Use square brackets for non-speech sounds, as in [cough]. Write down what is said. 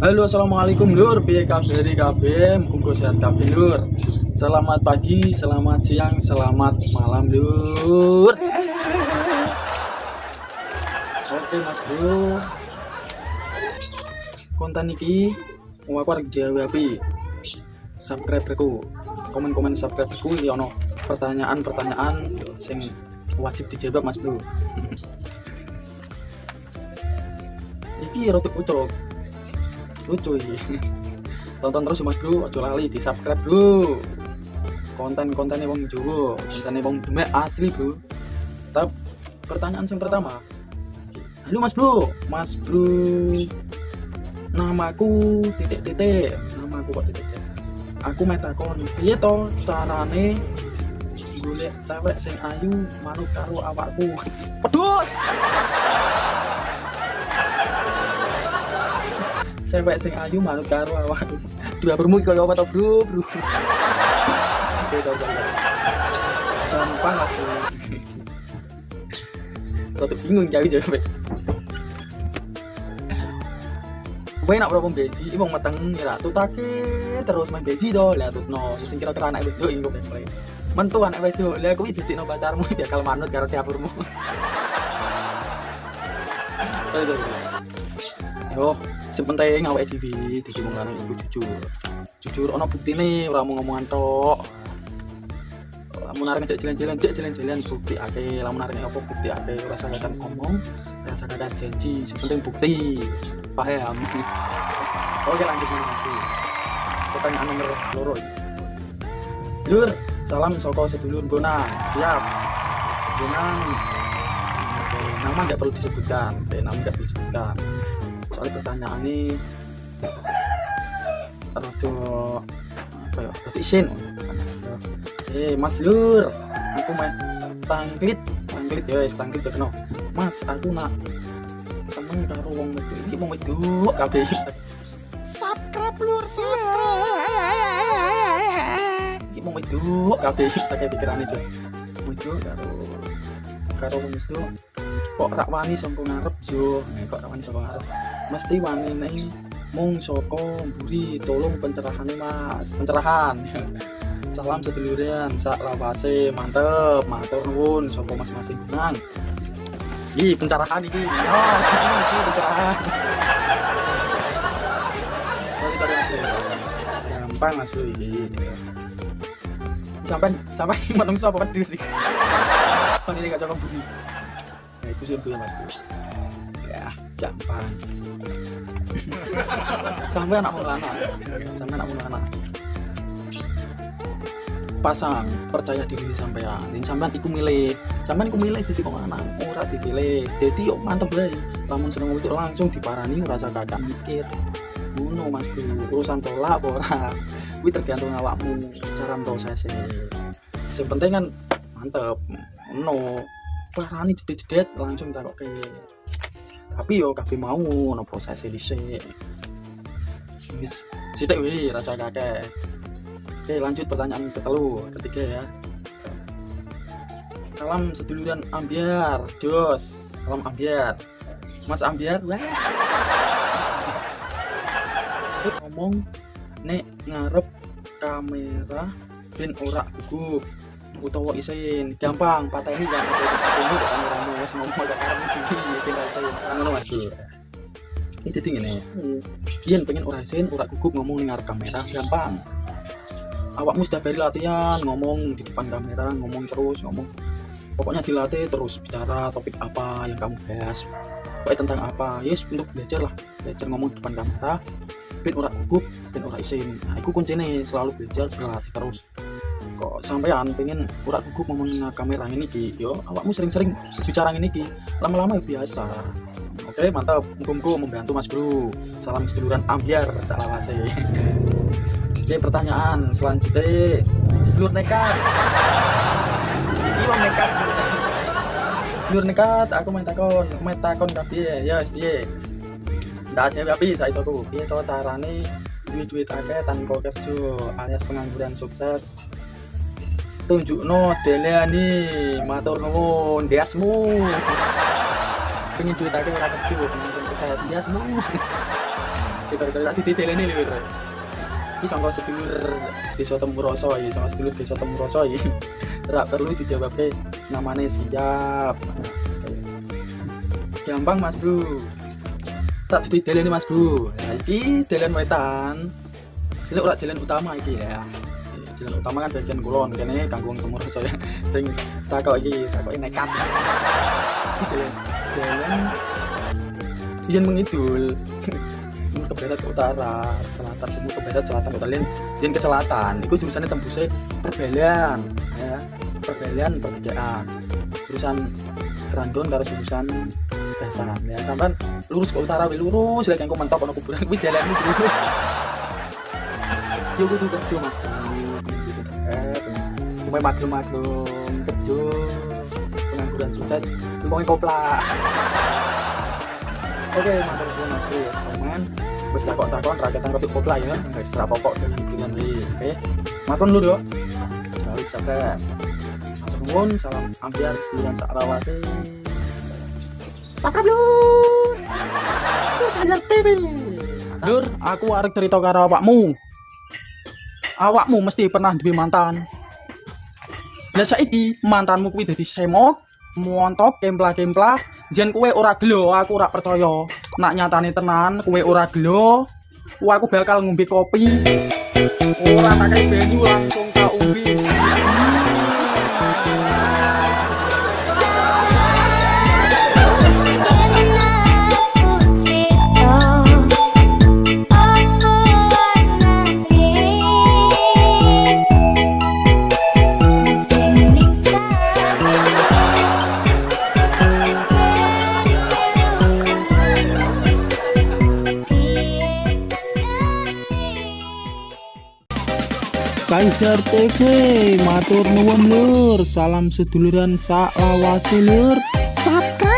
Halo assalamualaikum lur. Piye kabari kabeh? Muga sehat kabeh lur. Selamat pagi selamat siang selamat malam lur. Oke mas bro. Konten mau aku jawab subscribe aku komen-komen subscribe aku ya ono pertanyaan-pertanyaan sing wajib dijawab mas bro. [laughs] Iki rotok ucok lucu tonton terus mas bro. Ojo lali di subscribe bro. Konten-kontennya wong Jawa kontennya wong Demek asli bro. Tapi pertanyaan yang pertama. Halo mas bro. Mas bro. Namaku titik-titik. Namaku kok titik-titik? Aku metakon. Piye to carane? Golek cewek sing ayu manut karo awakku. Pedus cewek sing ayu manut karo awak. Dua bermu kaya apa to bro bro? Gampang lah Ratu bingung jauh jawab Gue nak berapa besi, ini mau mateng ya tutake terus main besi do, lihat tuh no, sing kira-kira anak itu ini gue play. Mentu anak itu, lihat gue jadi no pacarmu dia kalau manut karo tiap bermu. [laughs] Yo, sepenting awake dhewe dadi wong lanang iku jujur. Jujur ana buktine ora mau ngomongan tok. Lamun arek ngejak jalan-jalan, cek jalan-jalan bukti ake, lamun arek apa bukti ake, ora kan ngomong, ora kan janji, sepenting bukti. Paham. [laughs] Oke lanjut nanti. Pertanyaan nomor loro. Lur, salam soko sedulur Bonang. Siap. Bonang. Nama nggak perlu disebutkan. Nama nggak perlu disebutkan pertanyaan ini. Rada apa ya rada isin eh mas lur aku main tangklit. Tangklit ya wis tangklit ya mas aku nak seneng karo wong itu iki wong itu kabeh. Subscribe lur subscribe. Iki wong itu kabeh pakai pikiran itu. Itu karo karo wong itu kok rak wani sangko ngarep jo? Kok rak wani sangko ngarep mesti wanine mung soko mburi tolong pencerahan mas pencerahan [laughs] salam seduluran sak lawase mantep matur nuwun soko mas masing nang Ih, pencerahan ini. Oh, ini pencerahan. Mas. Gampang Mas Bro ini. Sampai sampai [laughs] menungso apa pedus sih. Ini gak cocok budi. Nah, itu sih Mas. Ya, gampang [laughs] sampai anak mulana sampai anak mulana pasang percaya diri sampean. Ini sampean iku milih. Sampean iku milih jadi kok anak ora dipilih. Jadi yuk mantep bae lamun seneng itu langsung diparani rasa kakak mikir. Ngono mas urusan tolak ora? Kuwi tergantung awakmu cara prosesnya. Yang penting kan mantep. No parani jedet-jedet langsung tak kok tapi yo kabeh mau no proses dhisik wis sithik wi rasa kakek oke lanjut pertanyaan ketelu ketiga ya. Salam seduluran ambiar jos. Salam ambiar. Mas ambiar wah. Ngomong nek ngarep kamera ben ora gugup utawa isin. Gampang patah ini kan ini kan ngomong jadi tinggal saya ngono mas ini jadi ini Ian pengen ora isin ora gugup ngomong dengar kamera gampang awakmu sudah beri latihan ngomong di depan kamera ngomong terus ngomong pokoknya dilatih terus bicara topik apa yang kamu bahas pokoknya tentang apa yes untuk belajar lah belajar ngomong di depan kamera ben ora gugup ben ora isin nah itu kuncinya selalu belajar berlatih terus kok sampean pengen urak gugup ngomongin kamera ini ki? Yo awakmu sering-sering bicara ini ki lama-lama ya biasa. Oke mantap. Mumpung membantu mas bro. Salam seduluran ambiar salam masih oke pertanyaan selanjutnya. Sedulur nekat. Iya nekat. Sedulur nekat aku main takon main takon tapi ya piye? Ndak aja tapi saya soku piye to carane? Duit-duit akeh tanpa kerja alias pengangguran sukses tunjuk no deleani matur nuwun diasmu. Pengen duit aja ora kerja pengen percaya diasmu. Cerita tak diteleni lho iki sangka sedulur desa Temuroso iki sangka sedulur desa Temuroso iki. Ora perlu dijawab ke namanya siap. Gampang mas bro. Tak diteleni mas bro. Nah, iki wetan. Sini ora jalan utama iki ya jalan utama kan bagian kulon kene kanggung Temuroso ya sing takok iki takok nekat. Jalan. Jalan Ijan mengidul ke barat ke utara ke selatan timur ke barat selatan ke lain ke selatan. Itu jurusannya tembusnya perbelian ya. Perbelian perbedaan. Jurusan Grandon karo jurusan Gasan ya. Sampai lurus ke utara lurus. Lagi yang mentok ono kuburan kuwi jalan iki yo kudu kerja mah Cuma maklum-maklum kerja pengangguran sukses ngomongin kopla oke matur suwun aku ya komen wis takok-takon rakyatan roti kopla ya wis ra pokok dengan pilihan iki oke matur dulu yo Balik sampai Nuwun, salam ambiar seduluran sak rawase. Subscribe lur. Lur TV. Lur, aku arek cerita karo awakmu. Awakmu mesti pernah duwe mantan. Lah saiki mantanmu kuwi dadi semok, montok, kempla-kempla, jen kowe ora gelo, aku ora percaya. Nak nyatane tenan kowe ora gelo, wah aku bakal ngombe kopi. Ora tak banyu langsung tak umbi. Kaisar TV matur nuwun lur. Salam seduluran sak lawase lur. Sap